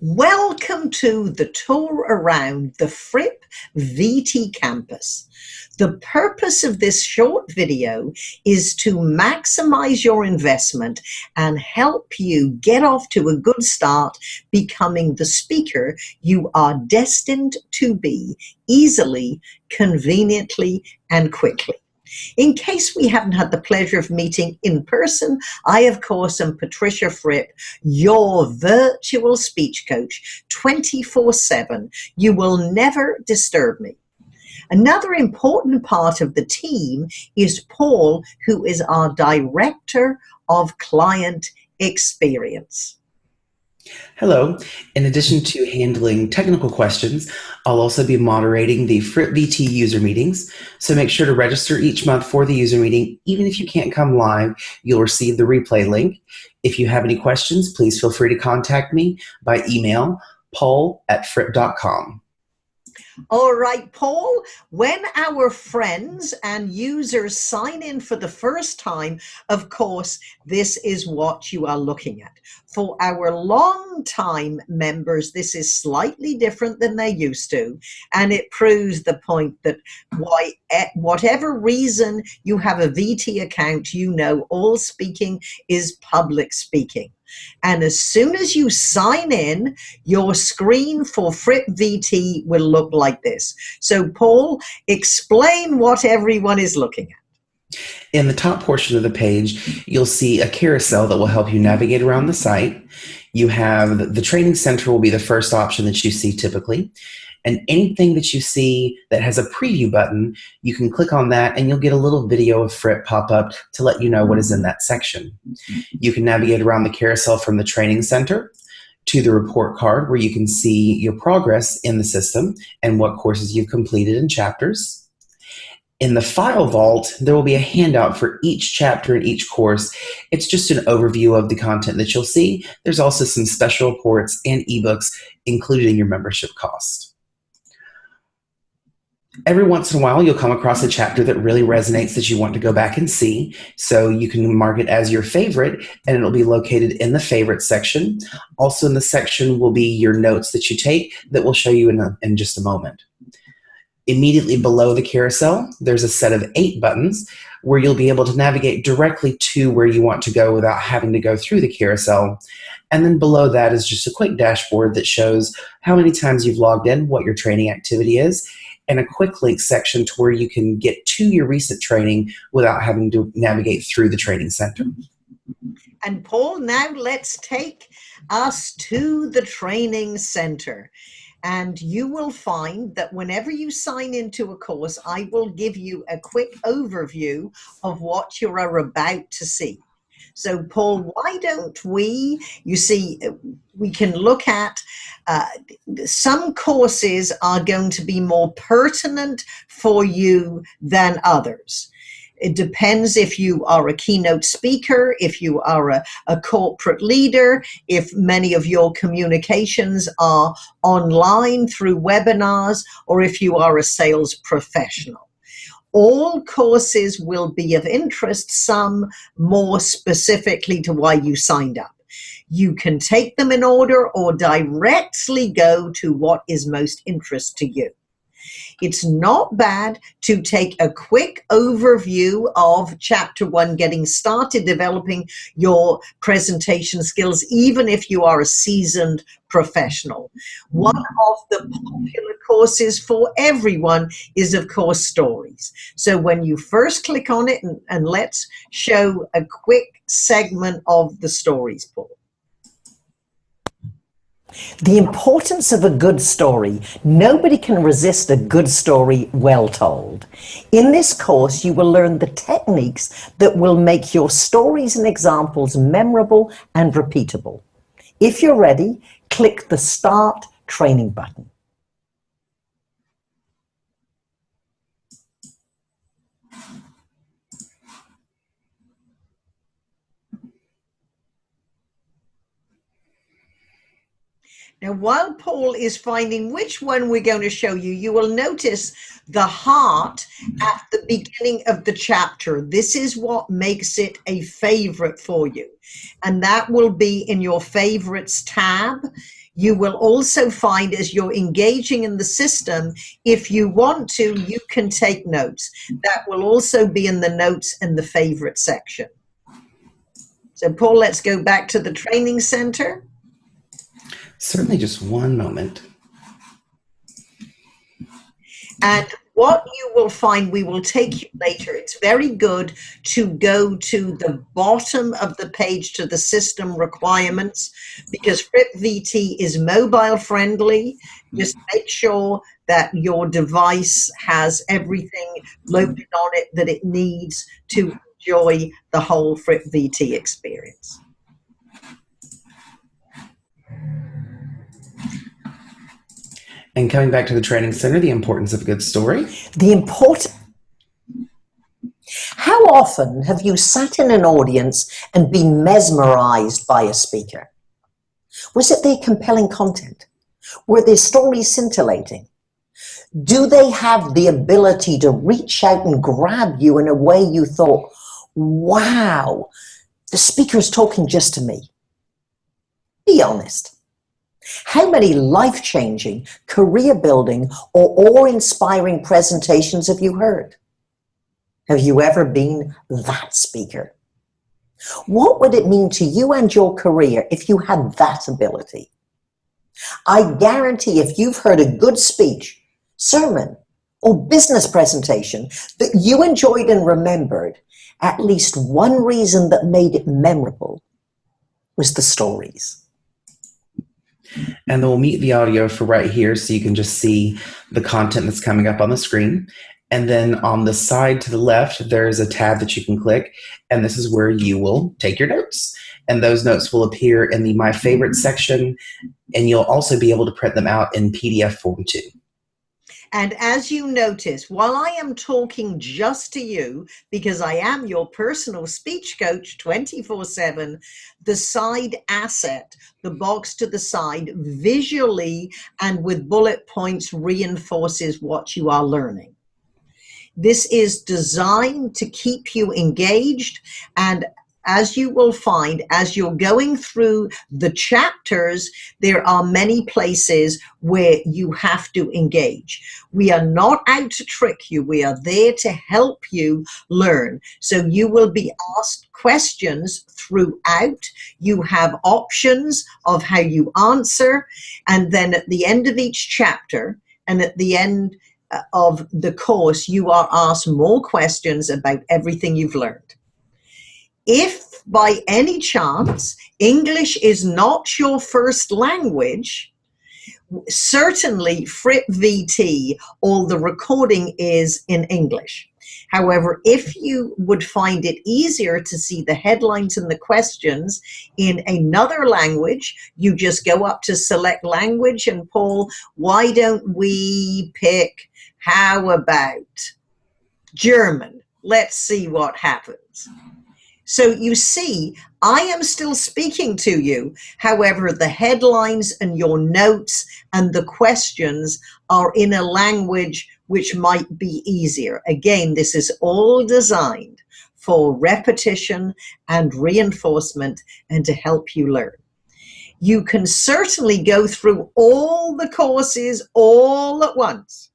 Welcome to the tour around the Fripp VT campus. The purpose of this short video is to maximize your investment and help you get off to a good start becoming the speaker you are destined to be easily, conveniently, and quickly. In case we haven't had the pleasure of meeting in person, I, of course, am Patricia Fripp, your virtual speech coach, 24 7. You will never disturb me. Another important part of the team is Paul, who is our Director of Client Experience. Hello. In addition to handling technical questions, I'll also be moderating the Fripp VT user meetings. So make sure to register each month for the user meeting. Even if you can't come live, you'll receive the replay link. If you have any questions, please feel free to contact me by email, paul at fripp.com. All right, Paul, when our friends and users sign in for the first time, of course, this is what you are looking at. For our long-time members, this is slightly different than they used to, and it proves the point that why, eh, whatever reason you have a VT account, you know all speaking is public speaking. And as soon as you sign in, your screen for Fripp VT will look like this. So Paul, explain what everyone is looking at. In the top portion of the page, you'll see a carousel that will help you navigate around the site. You have the training center will be the first option that you see typically. And anything that you see that has a preview button, you can click on that and you'll get a little video of Fripp pop up to let you know what is in that section. You can navigate around the carousel from the training center to the report card where you can see your progress in the system and what courses you've completed in chapters. In the file vault, there will be a handout for each chapter in each course. It's just an overview of the content that you'll see. There's also some special reports and ebooks included in your membership cost every once in a while you'll come across a chapter that really resonates that you want to go back and see. So you can mark it as your favorite and it'll be located in the favorite section. Also in the section will be your notes that you take that we'll show you in, a, in just a moment. Immediately below the carousel there's a set of eight buttons where you'll be able to navigate directly to where you want to go without having to go through the carousel. And then below that is just a quick dashboard that shows how many times you've logged in, what your training activity is, and a quick link section to where you can get to your recent training without having to navigate through the training center. And Paul, now let's take us to the training center. And you will find that whenever you sign into a course, I will give you a quick overview of what you are about to see. So, Paul, why don't we? You see, we can look at uh, some courses are going to be more pertinent for you than others. It depends if you are a keynote speaker, if you are a, a, corporate leader, if many of your communications are online through webinars, or if you are a sales professional all courses will be of interest, some more specifically to why you signed up. You can take them in order or directly go to what is most interest to you. It's not bad to take a quick overview of chapter one, getting started developing your presentation skills, even if you are a seasoned professional. One of the popular courses for everyone is, of course, stories. So when you first click on it, and, and let's show a quick segment of the stories, Paul. The importance of a good story. Nobody can resist a good story well told. In this course, you will learn the techniques that will make your stories and examples memorable and repeatable. If you're ready, click the Start Training button. Now, while Paul is finding which one we're going to show you, you will notice the heart at the beginning of the chapter. This is what makes it a favorite for you. And that will be in your favorites tab. You will also find as you're engaging in the system, if you want to, you can take notes. That will also be in the notes in the favorite section. So Paul, let's go back to the training center. Certainly just one moment. And what you will find, we will take you later. It's very good to go to the bottom of the page to the system requirements because FrippVT is mobile friendly. Just make sure that your device has everything loaded on it that it needs to enjoy the whole FrippVT experience. And coming back to the training center, the importance of a good story. The important. How often have you sat in an audience and been mesmerized by a speaker? Was it their compelling content? Were their stories scintillating? Do they have the ability to reach out and grab you in a way you thought, wow, the speaker is talking just to me? Be honest. How many life-changing, career-building, or awe-inspiring presentations have you heard? Have you ever been that speaker? What would it mean to you and your career if you had that ability? I guarantee if you've heard a good speech, sermon, or business presentation that you enjoyed and remembered, at least one reason that made it memorable was the stories and then we'll mute the audio for right here so you can just see the content that's coming up on the screen. And then on the side to the left, there's a tab that you can click, and this is where you will take your notes. And those notes will appear in the My Favorite section, and you'll also be able to print them out in PDF form too. And as you notice, while I am talking just to you, because I am your personal speech coach 24 7, the side asset, the box to the side, visually and with bullet points reinforces what you are learning. This is designed to keep you engaged and as you will find, as you're going through the chapters, there are many places where you have to engage. We are not out to trick you. We are there to help you learn. So you will be asked questions throughout. You have options of how you answer. And then at the end of each chapter and at the end uh, of the course, you are asked more questions about everything you've learned. If by any chance English is not your first language, certainly Fripp VT, all the recording is in English. However, if you would find it easier to see the headlines and the questions in another language, you just go up to select language and Paul, why don't we pick, how about German? Let's see what happens. So you see, I am still speaking to you. However, the headlines and your notes and the questions are in a language which might be easier. Again, this is all designed for repetition and reinforcement and to help you learn. You can certainly go through all the courses all at once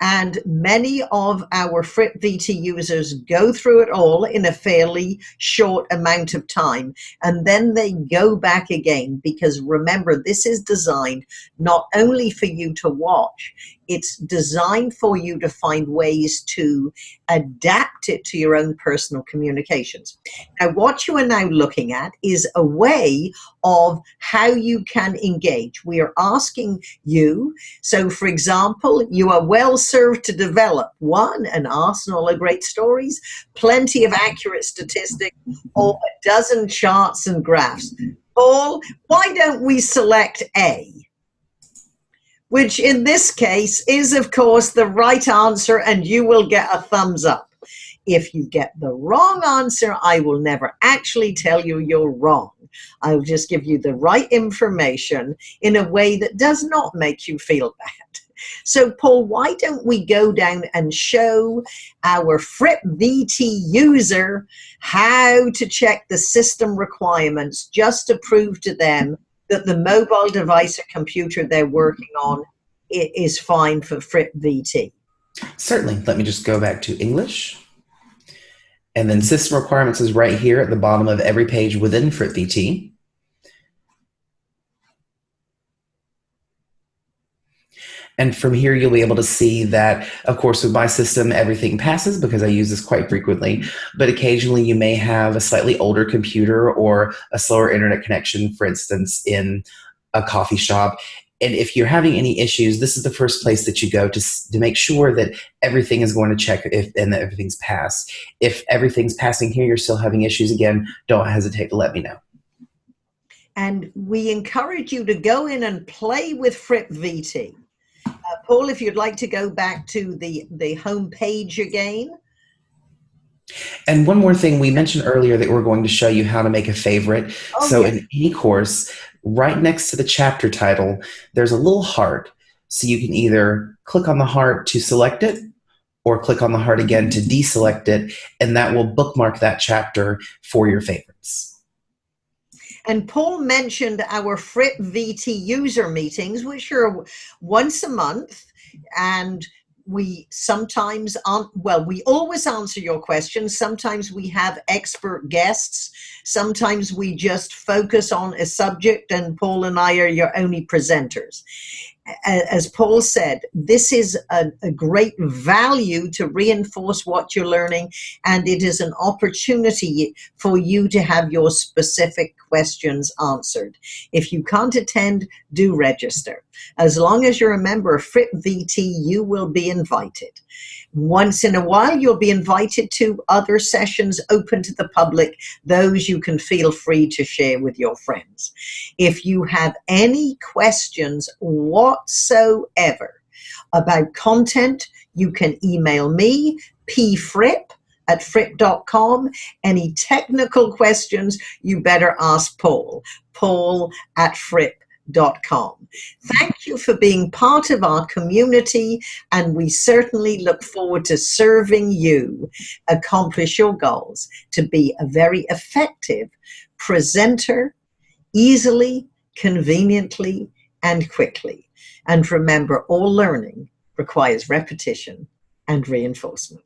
and many of our FrippVT users go through it all in a fairly short amount of time. And then they go back again because remember, this is designed not only for you to watch, it's designed for you to find ways to adapt it to your own personal communications. Now, what you are now looking at is a way of how you can engage. We are asking you, so for example, you are well served to develop one, an arsenal of great stories, plenty of accurate statistics, or a dozen charts and graphs. Paul, why don't we select A? Which in this case is, of course, the right answer, and you will get a thumbs up. If you get the wrong answer, I will never actually tell you you're wrong. I will just give you the right information in a way that does not make you feel bad. So, Paul, why don't we go down and show our Fripp VT user how to check the system requirements just to prove to them that the mobile device or computer they're working on is fine for Fripp VT? Certainly. Let me just go back to English. And then system requirements is right here at the bottom of every page within Fripp VT. And from here, you'll be able to see that, of course, with my system, everything passes because I use this quite frequently. But occasionally, you may have a slightly older computer or a slower internet connection, for instance, in a coffee shop. And if you're having any issues, this is the first place that you go to, to make sure that everything is going to check if and that everything's passed. If everything's passing here, you're still having issues again, don't hesitate to let me know. And we encourage you to go in and play with Fripp VT. Uh, Paul, if you'd like to go back to the, the home page again. And one more thing, we mentioned earlier that we're going to show you how to make a favorite. Oh, so in any course, right next to the chapter title, there's a little heart. So you can either click on the heart to select it or click on the heart again to deselect it, and that will bookmark that chapter for your favorites. And Paul mentioned our Fripp VT user meetings, which are once a month. And we sometimes, well, we always answer your questions. Sometimes we have expert guests. Sometimes we just focus on a subject and Paul and I are your only presenters as Paul said, this is a, a, great value to reinforce what you're learning, and it is an opportunity for you to have your specific questions answered. If you can't attend, do register. As long as you're a member of Fripp VT, you will be invited. Once in a while, you'll be invited to other sessions open to the public. Those you can feel free to share with your friends. If you have any questions whatsoever about content, you can email me, pfripp at fripp.com. Any technical questions, you better ask Paul, paul at fripp com. Thank you for being part of our community, and we certainly look forward to serving you accomplish your goals to be a very effective presenter, easily, conveniently, and quickly. And remember, all learning requires repetition and reinforcement.